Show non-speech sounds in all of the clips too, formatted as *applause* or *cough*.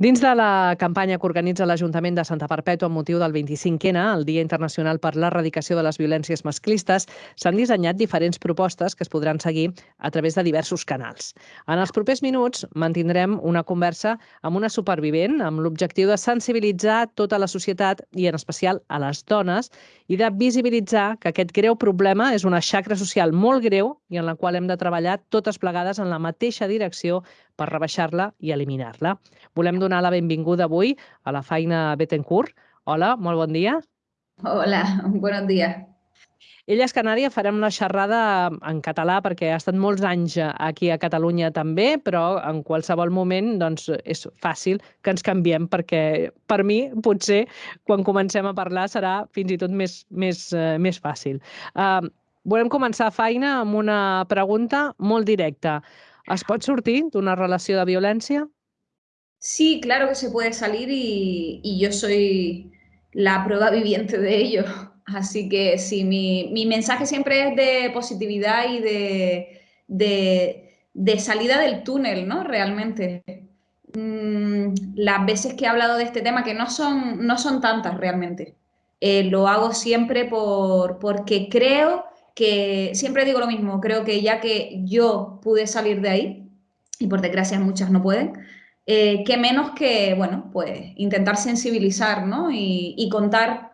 Dins de la campanya que organitza l'Ajuntament de Santa Perpètua amb motiu del 25N, el Dia Internacional per l'Erradicació de les Violències Masclistes, s'han dissenyat diferents propostes que es podran seguir a través de diversos canals. En els propers minuts mantindrem una conversa amb una supervivent amb l'objectiu de sensibilitzar tota la societat i en especial a les dones i de visibilitzar que aquest greu problema és una xacra social molt greu i en la qual hem de treballar totes plegades en la mateixa direcció per rebaixar-la i eliminar-la. Volem donar la benvinguda avui a la Feina Betancourt. Hola, molt bon dia. Hola, buenos días. Ella és canària, farem una xerrada en català perquè ha estat molts anys aquí a Catalunya també, però en qualsevol moment doncs, és fàcil que ens canviem perquè per mi potser quan comencem a parlar serà fins i tot més, més, uh, més fàcil. Uh, volem començar feina amb una pregunta molt directa. ¿Es pot sortir una relación de violencia? Sí, claro que se puede salir y, yo soy la prueba viviente de ello. *laughs* Así que sí, mi, mensaje siempre es de positividad y de, de, salida del túnel, ¿no? Realmente. Mm, las veces que he hablado de este tema, que no son, no son tantas realmente, eh, lo hago siempre por, porque creo que siempre digo lo mismo, creo que ya que yo pude salir de ahí, y por desgracia muchas no pueden, eh, que menos que, bueno, pues intentar sensibilizar, ¿no? Y, contar,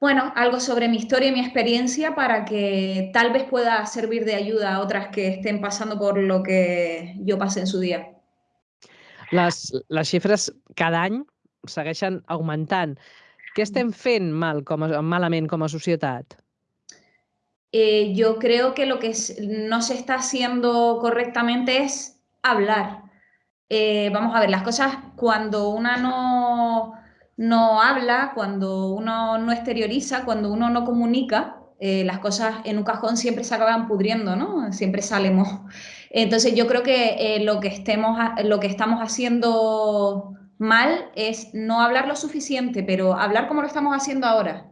bueno, algo sobre mi historia y mi experiencia para que tal vez pueda servir de ayuda a otras que estén pasando por lo que yo pasé en su día. Les, les xifres cada any segueixen augmentant. Què estem fent mal com a, malament com a societat? Eh, yo creo que lo que no se está haciendo correctamente es hablar. Eh, vamos a ver, las cosas cuando una no, no habla, cuando uno no exterioriza, cuando uno no comunica, eh, las cosas en un cajón siempre se acaban pudriendo, ¿no? Siempre salimos. *laughs* Entonces yo creo que lo, que estemos, lo que estamos haciendo mal es no hablar lo suficiente, pero hablar como lo estamos haciendo ahora.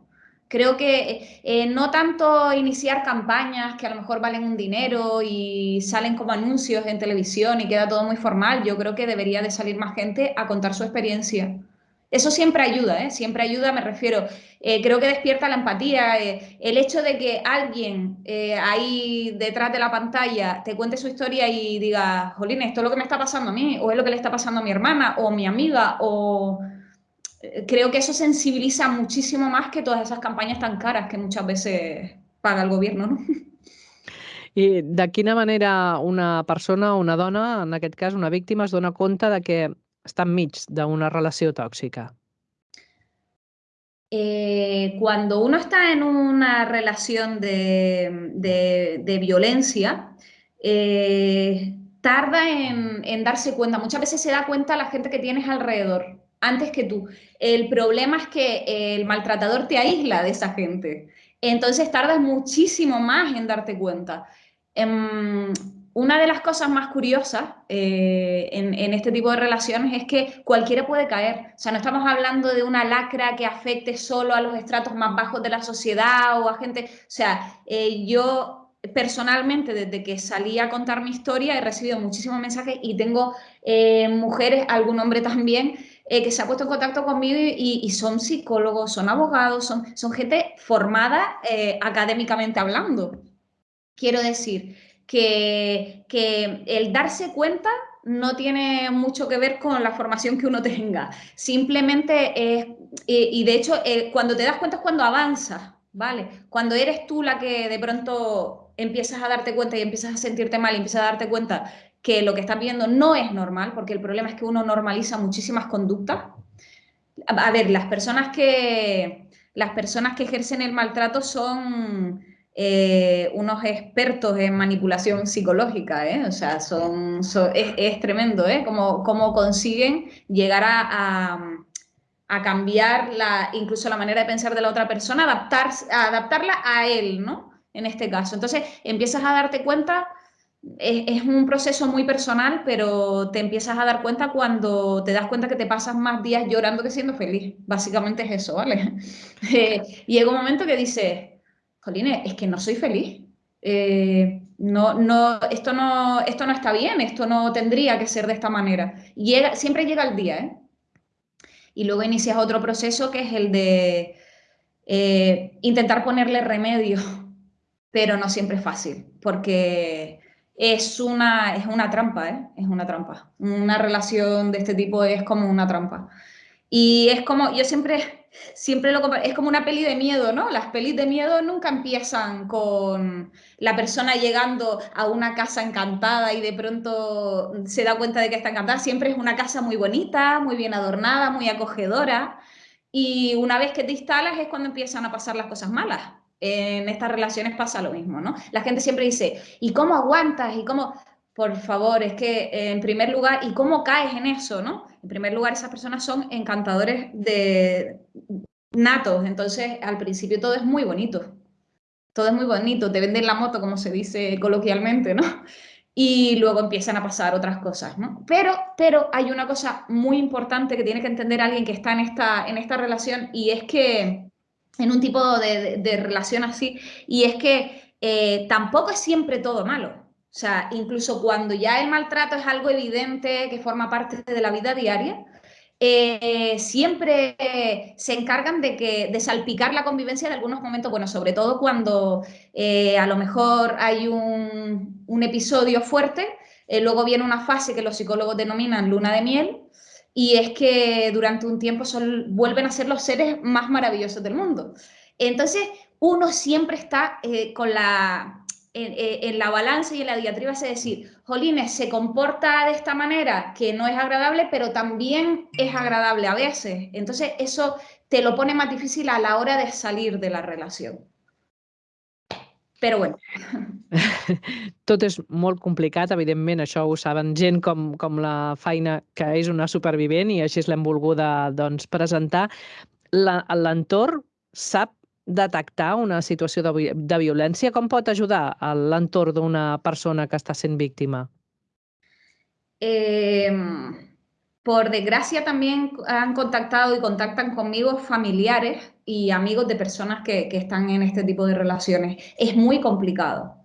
Creo que eh, no tanto iniciar campañas que a lo mejor valen un dinero y salen como anuncios en televisión y queda todo muy formal. Yo creo que debería de salir más gente a contar su experiencia. Eso siempre ayuda, ¿eh? siempre ayuda, me refiero. Eh, creo que despierta la empatía. Eh, el hecho de que alguien ahí detrás de la pantalla te cuente su historia y diga, Jolín, esto es lo que me está pasando a mí, o es lo que le está pasando a mi hermana, o mi amiga, o creo que eso sensibiliza muchísimo más que todas esas campañas tan caras que muchas veces paga el gobierno, no? I de quina manera una persona, una dona, en aquest cas una víctima, es dona compte de que està enmig d'una relació tòxica? Eh, cuando uno está en una relación de, de, de violencia, eh, tarda en, en darse cuenta. Muchas veces se da cuenta la gente que tienes alrededor antes que tú. El problema es que el maltratador te aísla de esa gente. Entonces tardas muchísimo más en darte cuenta. Em, una de las cosas más curiosas eh, en, este tipo de relaciones es que cualquiera puede caer. O sea, no estamos hablando de una lacra que afecte solo a los estratos más bajos de la sociedad o a gente... O sea, eh, yo personalmente, desde que salí a contar mi historia, he recibido muchísimos mensajes y tengo eh, mujeres, algún hombre también, eh, que se ha puesto en contacto conmigo y, son psicólogos, son abogados, son, son gente formada eh, académicamente hablando. Quiero decir que, que el darse cuenta no tiene mucho que ver con la formación que uno tenga. Simplemente es, y, de hecho, cuando te das cuenta es cuando avanzas, ¿vale? Cuando eres tú la que de pronto empiezas a darte cuenta y empiezas a sentirte mal y empiezas a darte cuenta que lo que estás viendo no es normal, porque el problema es que uno normaliza muchísimas conductas. A, ver, las personas que, las personas que ejercen el maltrato son eh, unos expertos en manipulación psicológica, ¿eh? o sea, son, es, tremendo, ¿eh? Cómo, consiguen llegar a, a, cambiar la, incluso la manera de pensar de la otra persona, adaptar, adaptarla a él, ¿no? En este caso. Entonces, empiezas a darte cuenta es, un proceso muy personal, pero te empiezas a dar cuenta cuando te das cuenta que te pasas más días llorando que siendo feliz. Básicamente es eso, ¿vale? *laughs* Eh, llega un momento que dices, Jolines, es que no soy feliz. Eh, no, no, esto, no, esto no está bien, esto no tendría que ser de esta manera. Llega, siempre llega el día, ¿eh? Y luego inicias otro proceso que es el de eh, intentar ponerle remedio, *laughs* pero no siempre es fácil, porque es una, es una trampa, ¿eh? Es una trampa. Una relación de este tipo es como una trampa. Y es como, yo siempre, siempre lo es como una peli de miedo, ¿no? Las pelis de miedo nunca empiezan con la persona llegando a una casa encantada y de pronto se da cuenta de que está encantada. Siempre es una casa muy bonita, muy bien adornada, muy acogedora. Y una vez que te instalas es cuando empiezan a pasar las cosas malas. En estas relaciones pasa lo mismo, ¿no? La gente siempre dice, ¿y cómo aguantas? ¿Y cómo? Por favor, es que en primer lugar, ¿y cómo caes en eso, no? En primer lugar, esas personas son encantadores de natos, entonces al principio todo es muy bonito. Todo es muy bonito, te venden la moto, como se dice coloquialmente, ¿no? y luego empiezan a pasar otras cosas, ¿no? Pero, pero hay una cosa muy importante que tiene que entender alguien que está en esta, en esta relación y es que, en un tipo de, relación así, y es que eh, tampoco es siempre todo malo. O sea, incluso cuando ya el maltrato es algo evidente que forma parte de la vida diaria, eh, siempre se encargan de, que, de salpicar la convivencia de algunos momentos, bueno, sobre todo cuando eh, a lo mejor hay un, episodio fuerte, luego viene una fase que los psicólogos denominan luna de miel, y es que durante un tiempo son, vuelven a ser los seres más maravillosos del mundo. Entonces, uno siempre está con la en, la balanza y en la diatriba es decir, Jolines se comporta de esta manera que no es agradable, pero también es agradable a veces. Entonces eso te lo pone más difícil a la hora de salir de la relación. Però bueno. *laughs* Tot és molt complicat, evidentment, això ho saben gent com, com la Faina, que és una supervivent i així l'hem volguda doncs, presentar. L'entorn sap detectar una situació de, de violència? Com pot ajudar l'entorn d'una persona que està sent víctima? Eh, por desgracia también han contactado y contactan conmigo familiares y amigos de personas que, que están en este tipo de relaciones. Es muy complicado.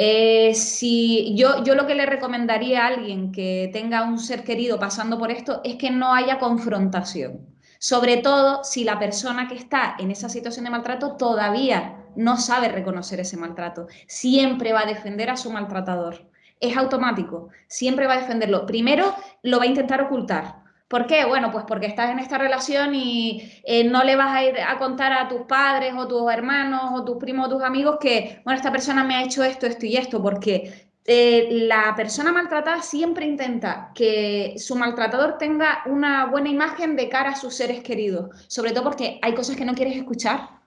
Eh, si yo, yo lo que le recomendaría a alguien que tenga un ser querido pasando por esto es que no haya confrontación. Sobre todo si la persona que está en esa situación de maltrato todavía no sabe reconocer ese maltrato. Siempre va a defender a su maltratador. Es automático, siempre va a defenderlo. Primero lo va a intentar ocultar. ¿Por qué? Bueno, pues porque estás en esta relación y eh, no le vas a ir a contar a tus padres o tus hermanos o tus primos o tus amigos que, bueno, esta persona me ha hecho esto, esto y esto, porque eh, la persona maltratada siempre intenta que su maltratador tenga una buena imagen de cara a sus seres queridos, sobre todo porque hay cosas que no quieres escuchar.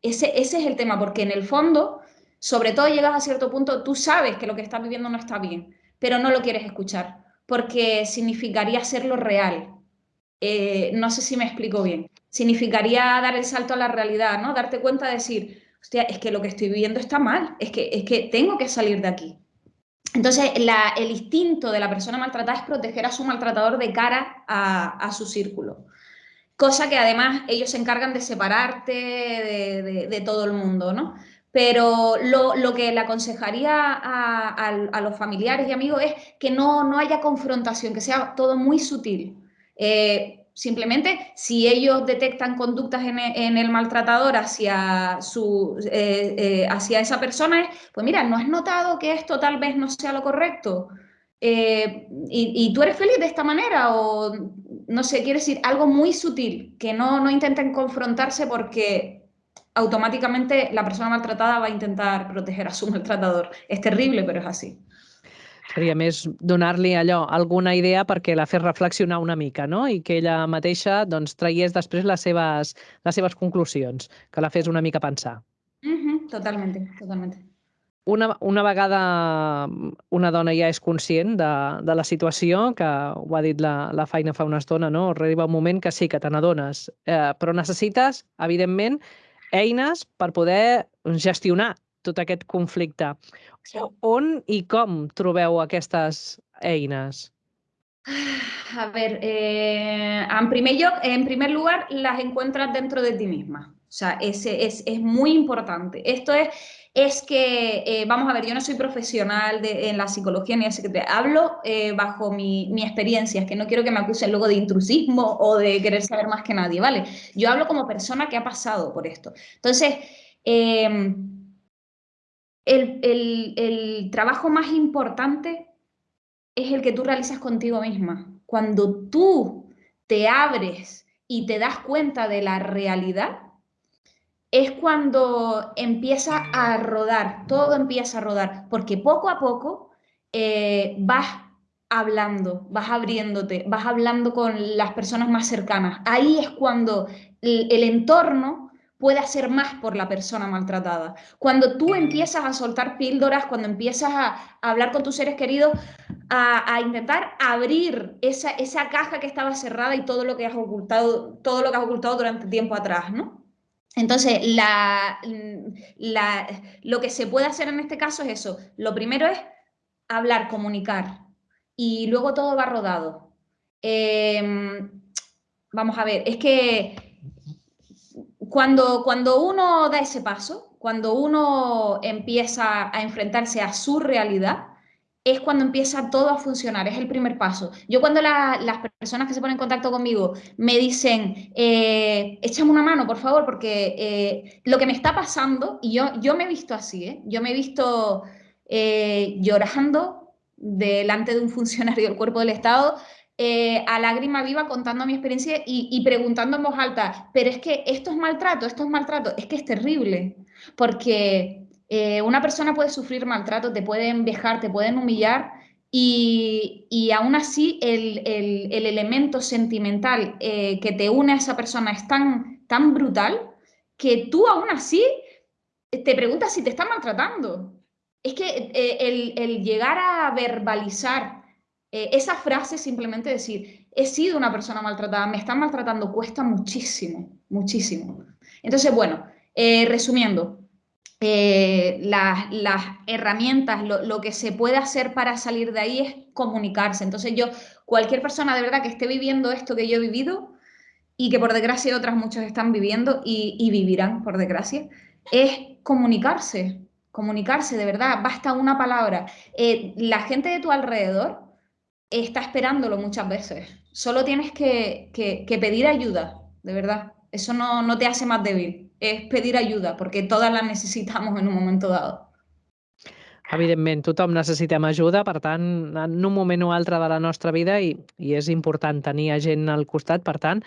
Ese, ese es el tema, porque en el fondo, sobre todo llegas a cierto punto, tú sabes que lo que estás viviendo no está bien, pero no lo quieres escuchar, porque significaría hacerlo real. Eh, no sé si me explico bien. Significaría dar el salto a la realidad, ¿no? Darte cuenta de decir, hostia, es que lo que estoy viviendo está mal, es que, es que tengo que salir de aquí. Entonces, el instinto de la persona maltratada es proteger a su maltratador de cara a, su círculo. Cosa que además ellos se encargan de separarte de, todo el mundo, ¿no? Pero lo, que le aconsejaría a, los familiares y amigos es que no, no haya confrontación, que sea todo muy sutil. Eh, Simplemente, si ellos detectan conductas en, el maltratador hacia, su, eh, eh, hacia esa persona, pues mira, ¿no has notado que esto tal vez no sea lo correcto? Eh, y, tú eres feliz de esta manera o, no sé, quiere decir algo muy sutil, que no, no intenten confrontarse porque automáticamente la persona maltratada va a intentar proteger a su maltratador. Es terrible, pero es así. Seria més donar-li allò, alguna idea perquè la fes reflexionar una mica, no? I que ella mateixa doncs, traiés després les seves, les seves conclusions, que la fes una mica pensar. Uh -huh, totalmente, totalmente. Una, una vegada una dona ja és conscient de, de la situació, que ho ha dit la, la feina fa una estona, no? arriba un moment que sí, que te n'adones, eh, però necessites, evidentment, eines per poder gestionar tot aquest conflicte. On i com trobeu aquestes eines? A ver, eh, en, primer yo, en primer lugar, las encuentras dentro de ti misma. O sea, ese es, es muy importante. Esto es, es que, eh, vamos a ver, yo no soy profesional en la psicología ni de hablo eh, bajo mi, mi, experiencia, es que no quiero que me acusen luego de intrusismo o de querer saber más que nadie, ¿vale? Yo hablo como persona que ha pasado por esto. Entonces, eh, el, el, el trabajo más importante es el que tú realizas contigo misma. Cuando tú te abres y te das cuenta de la realidad, es cuando empieza a rodar, todo empieza a rodar, porque poco a poco eh, vas hablando, vas abriéndote, vas hablando con las personas más cercanas. Ahí es cuando el, el entorno puede hacer más por la persona maltratada. Cuando tú empiezas a soltar píldoras, cuando empiezas a, hablar con tus seres queridos, a, a, intentar abrir esa, esa caja que estaba cerrada y todo lo que has ocultado, todo lo que has ocultado durante tiempo atrás, ¿no? Entonces, la, la, lo que se puede hacer en este caso es eso. Lo primero es hablar, comunicar y luego todo va rodado. Eh, vamos a ver, es que cuando, cuando uno da ese paso, cuando uno empieza a enfrentarse a su realidad, es cuando empieza todo a funcionar, es el primer paso. Yo cuando la, las personas que se ponen en contacto conmigo me dicen, eh, échame una mano, por favor, porque eh, lo que me está pasando, y yo, yo me he visto así, ¿eh? yo me he visto eh, llorando delante de un funcionario del cuerpo del Estado, eh, a lágrima viva contando mi experiencia y, y, preguntando en voz alta, pero es que esto es maltrato, esto es maltrato, es que es terrible, porque eh, una persona puede sufrir maltrato, te pueden vejar, te pueden humillar y, y aún así el, el, el elemento sentimental eh, que te une a esa persona es tan, tan brutal que tú aún así te preguntas si te están maltratando. Es que eh, el, el, llegar a verbalizar esa frase, simplemente decir, he sido una persona maltratada, me están maltratando, cuesta muchísimo, muchísimo. Entonces, bueno, resumiendo, eh, las, herramientas, lo, que se puede hacer para salir de ahí es comunicarse. Entonces yo, cualquier persona de verdad que esté viviendo esto que yo he vivido y que por desgracia otras muchos están viviendo y, vivirán por desgracia, es comunicarse, comunicarse de verdad, basta una palabra. Eh, la gente de tu alrededor está esperándolo muchas veces. Solo tienes que, pedir ayuda, de verdad. Eso no te hace más débil és pedir ajuda, perquè totes la necessitamos en un moment dado. Evidentment, tothom necessitem ajuda, per tant, en un moment o altre de la nostra vida i, i és important tenir gent al costat, per tant,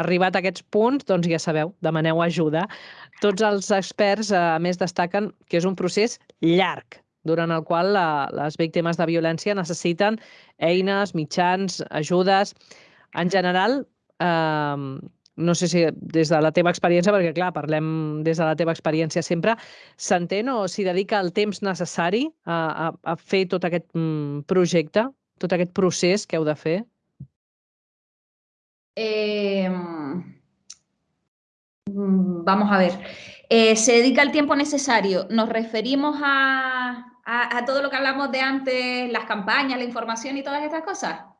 arribat a aquests punts, doncs ja sabeu, demaneu ajuda. Tots els experts, a més, destaquen que és un procés llarg, durant el qual la, les víctimes de violència necessiten eines, mitjans, ajudes. En general, eh, no sé si des de la teva experiència, perquè clar, parlem des de la teva experiència sempre, s'entén o s'hi dedica el temps necessari a, a, a fer tot aquest mm, projecte, tot aquest procés que heu de fer? Eh, vamos a ver. Eh, ¿Se dedica el tiempo necesario? Nos referimos a, a, a todo lo que hablamos de antes, las campañas, la información y todas estas cosas.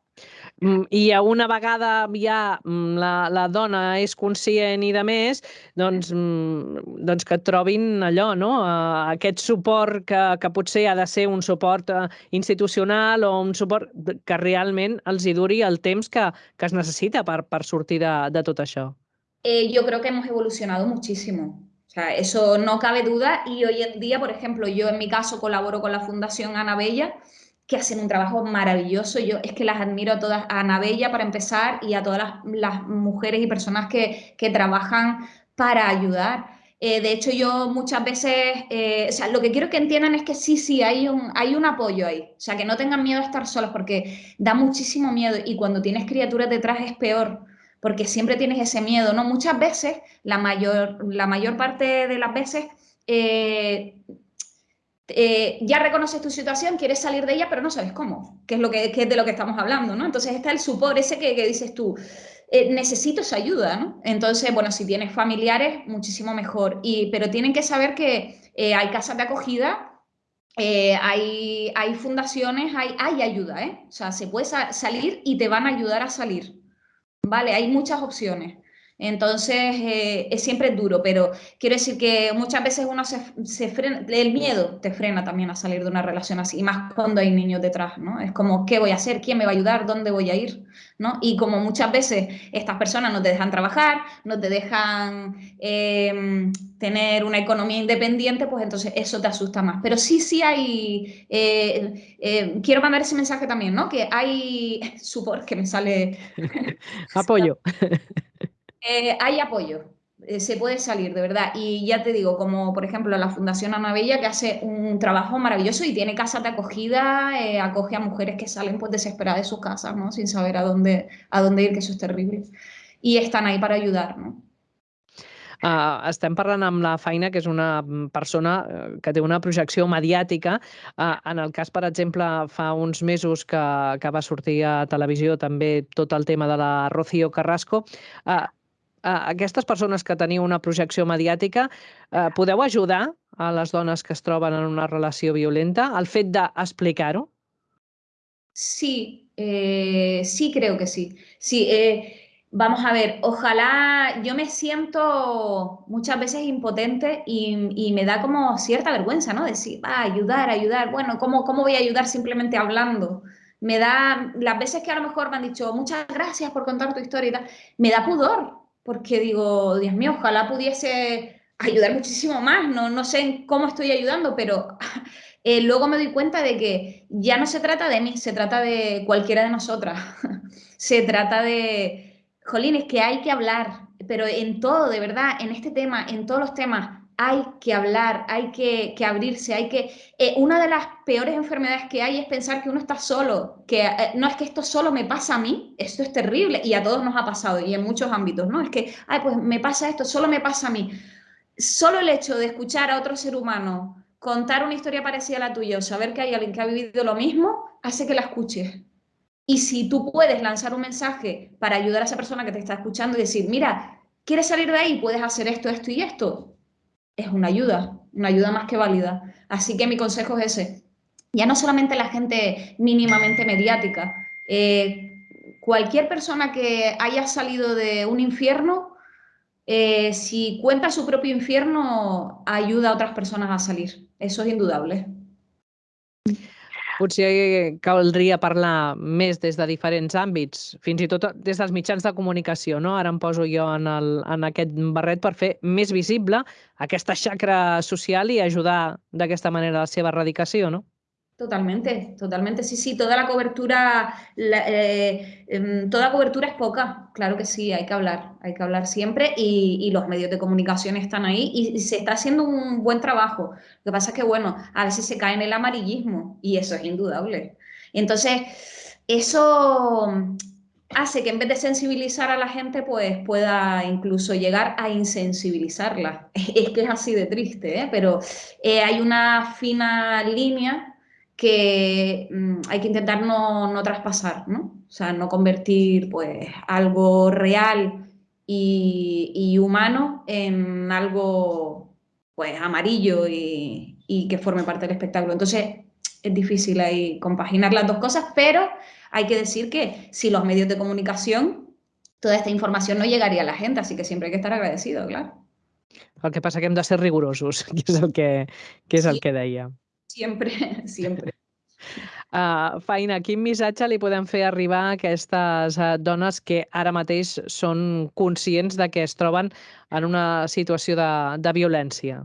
Mm, I una vegada ja mm, la, la dona és conscient i de més, doncs, mm, doncs que trobin allò, no? aquest suport que, que potser ha de ser un suport eh, institucional o un suport que realment els hi duri el temps que, que es necessita per, per sortir de, de tot això. Eh, yo creo que hemos evolucionado muchísimo. O sea, eso no cabe duda y hoy en día, por ejemplo, yo en mi caso colaboro con la Fundación Ana Bella, que hacen un trabajo maravilloso. Yo es que las admiro a todas, a Ana Bella para empezar y a todas las, mujeres y personas que, que trabajan para ayudar. Eh, de hecho, yo muchas veces, eh, o sea, lo que quiero que entiendan es que sí, sí, hay un, hay un apoyo ahí. O sea, que no tengan miedo a estar solas porque da muchísimo miedo y cuando tienes criaturas detrás es peor porque siempre tienes ese miedo, ¿no? Muchas veces, la mayor, la mayor parte de las veces, eh, eh, ya reconoces tu situación, quieres salir de ella, pero no sabes cómo, que es, lo que, es de lo que estamos hablando, ¿no? Entonces está el supor ese que, dices tú, eh, necesito esa ayuda, ¿no? Entonces, bueno, si tienes familiares, muchísimo mejor, y, pero tienen que saber que eh, hay casas de acogida, hay, hay, fundaciones, hay, hay ayuda, ¿eh? O sea, se puede sa salir y te van a ayudar a salir, ¿vale? Hay muchas opciones. Entonces, eh, es siempre duro, pero quiero decir que muchas veces uno se, frena, el miedo te frena también a salir de una relación así, y más cuando hay niños detrás, ¿no? Es como, ¿qué voy a hacer? ¿Quién me va a ayudar? ¿Dónde voy a ir? ¿no? Y como muchas veces estas personas no te dejan trabajar, no te dejan em, tener una economía independiente, pues entonces eso te asusta más. Pero sí, sí hay, eh, eh, quiero mandar ese mensaje también, ¿no? Que hay, *laughs* supor que me sale... *laughs* Apoyo. *laughs* Eh, hay apoyo, eh, se puede salir, de verdad. Y ya te digo, como por ejemplo la Fundación Ana Bella, que hace un trabajo maravilloso y tiene casas de acogida, eh, acoge a mujeres que salen pues desesperadas de sus casas, ¿no? Sin saber a dónde, a dónde ir, que eso es terrible. Y están ahí para ayudar, ¿no? Uh, estem parlant amb la Feina, que és una persona que té una projecció mediàtica. Uh, en el cas, per exemple, fa uns mesos que, que va sortir a televisió també tot el tema de la Rocío Carrasco, uh, aquestes persones que teniu una projecció mediàtica, eh, podeu ajudar a les dones que es troben en una relació violenta al fet d'explicar-ho? Sí, eh, sí creo que sí. Sí, eh, vamos a ver, ojalá yo me siento muchas veces impotente y, me da como cierta vergüenza, ¿no? Decir, va, ayudar, ayudar. Bueno, ¿cómo, ¿cómo voy a ayudar simplemente hablando? Me da, las veces que a lo mejor me han dicho, muchas gracias por contar tu historia y tal, me da pudor, porque digo, Dios mío, ojalá pudiese ayudar muchísimo más, no, no sé cómo estoy ayudando, pero *laughs* eh, luego me doy cuenta de que ya no se trata de mí, se trata de cualquiera de nosotras, *laughs* se trata de, jolín, es que hay que hablar, pero en todo, de verdad, en este tema, en todos los temas, hay que hablar, hay que, abrirse, hay que... Eh, una de las peores enfermedades que hay es pensar que uno está solo, que eh, no es que esto solo me pasa a mí, esto es terrible y a todos nos ha pasado y en muchos ámbitos, ¿no? Es que, ay, pues me pasa esto, solo me pasa a mí. Solo el hecho de escuchar a otro ser humano contar una historia parecida a la tuya o saber que hay alguien que ha vivido lo mismo, hace que la escuches. Y si tú puedes lanzar un mensaje para ayudar a esa persona que te está escuchando y decir, mira, ¿quieres salir de ahí? Puedes hacer esto, esto y esto es una ayuda, una ayuda más que válida. Así que mi consejo es ese. Ya no solamente la gente mínimamente mediática, eh, cualquier persona que haya salido de un infierno, eh, si cuenta su propio infierno, ayuda a otras personas a salir. Eso es indudable. Potser caldria parlar més des de diferents àmbits, fins i tot des dels mitjans de comunicació. No? Ara em poso jo en, el, en aquest barret per fer més visible aquesta xacra social i ajudar d'aquesta manera a la seva erradicació, no? Totalmente, totalmente, sí, sí, toda la cobertura, eh, em, toda cobertura es poca, claro que sí, hay que hablar, hay que hablar siempre y, los medios de comunicación están ahí y, se está haciendo un buen trabajo. Lo que pasa es que, bueno, a veces se cae en el amarillismo y eso es indudable. Entonces, eso hace que en vez de sensibilizar a la gente, pues pueda incluso llegar a insensibilizarla. *laughs* Es que es así de triste, ¿eh? pero eh, hay una fina línea que mm, hay que intentar no, traspasar, ¿no? O sea, no convertir pues algo real y, humano en algo pues amarillo y, que forme parte del espectáculo. Entonces es difícil ahí compaginar las dos cosas, pero hay que decir que si los medios de comunicación, toda esta información no llegaría a la gente, así que siempre hay que estar agradecido, claro. El que pasa que hem de ser rigurosos, *laughs* que és el que, que, és el que deia. Sempre, sempre. *laughs* Uh, *laughs* Faina, quin missatge li podem fer arribar a aquestes uh, dones que ara mateix són conscients de que es troben en una situació de, de violència?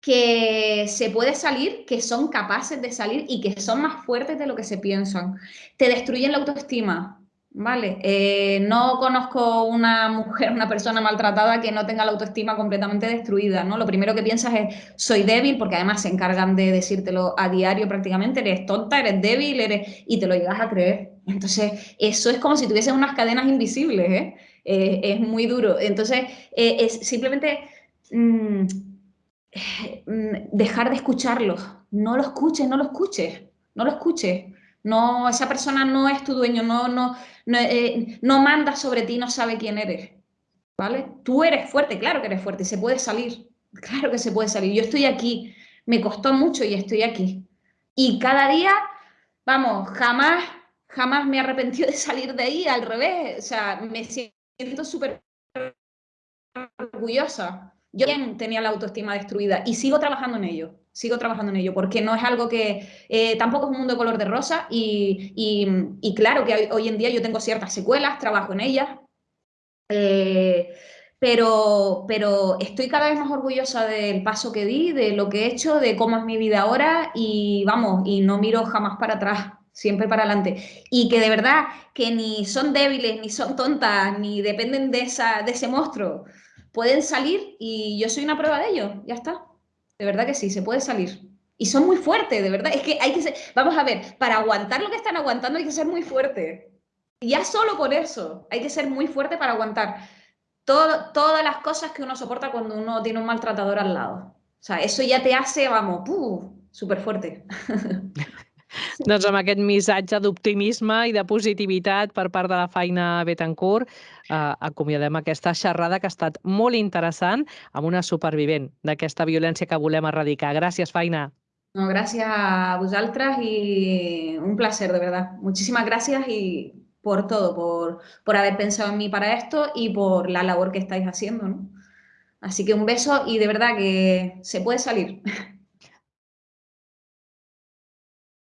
que se puede salir, que son capaces de salir y que son más fuertes de lo que se piensan. Te destruyen la autoestima, Vale, eh, no conozco una mujer, una persona maltratada que no tenga la autoestima completamente destruida, ¿no? Lo primero que piensas es, soy débil, porque además se encargan de decírtelo a diario prácticamente, eres tonta, eres débil, eres... y te lo llegas a creer. Entonces, eso es como si tuviesen unas cadenas invisibles, ¿eh? eh es muy duro. Entonces, eh, es simplemente mm, mm, dejar de escucharlo. No lo escuches, no lo escuches, no lo escuches. No, esa persona no es tu dueño, no, no, no, eh, no manda sobre ti, no sabe quién eres. ¿Vale? Tú eres fuerte, claro que eres fuerte, se puede salir. *laughs* Claro que se puede salir. Yo estoy aquí, me costó mucho y estoy aquí. Y cada día, vamos, jamás, jamás me he arrepentido de salir de ahí, al revés. O sea, me siento súper orgullosa. Yo también tenía la autoestima destruida y sigo trabajando en ello, sigo trabajando en ello, porque no es algo que eh, tampoco es un mundo de color de rosa y, y, claro que hoy en día yo tengo ciertas secuelas, trabajo en ellas, eh, pero, pero estoy cada vez más orgullosa del paso que di, de lo que he hecho, de cómo es mi vida ahora y vamos, y no miro jamás para atrás, siempre para adelante. Y que de verdad que ni son débiles, ni son tontas, ni dependen de, esa, de ese monstruo. Pueden salir y yo soy una prueba de ello, ya está. De verdad que sí, se puede salir. Y son muy fuertes, de verdad. Es que hay que ser, vamos a ver, para aguantar lo que están aguantando hay que ser muy fuerte. Ya solo por eso, hay que ser muy fuerte para aguantar todas las cosas que uno soporta cuando uno tiene un maltratador al lado. O sea, eso ja te hace, vamos, uh, *laughs* doncs amb aquest missatge d'optimisme i de positivitat per part de la Feina Betancourt, eh, acomiadem aquesta xerrada que ha estat molt interessant amb una supervivent d'aquesta violència que volem erradicar. Gràcies, Feina. No, gràcies a vosaltres i un placer, de verdad. Muchísimas gracias y por todo, por, por haber pensado en mí para esto y por la labor que estáis haciendo. ¿no? Así que un beso y de verdad que se puede salir.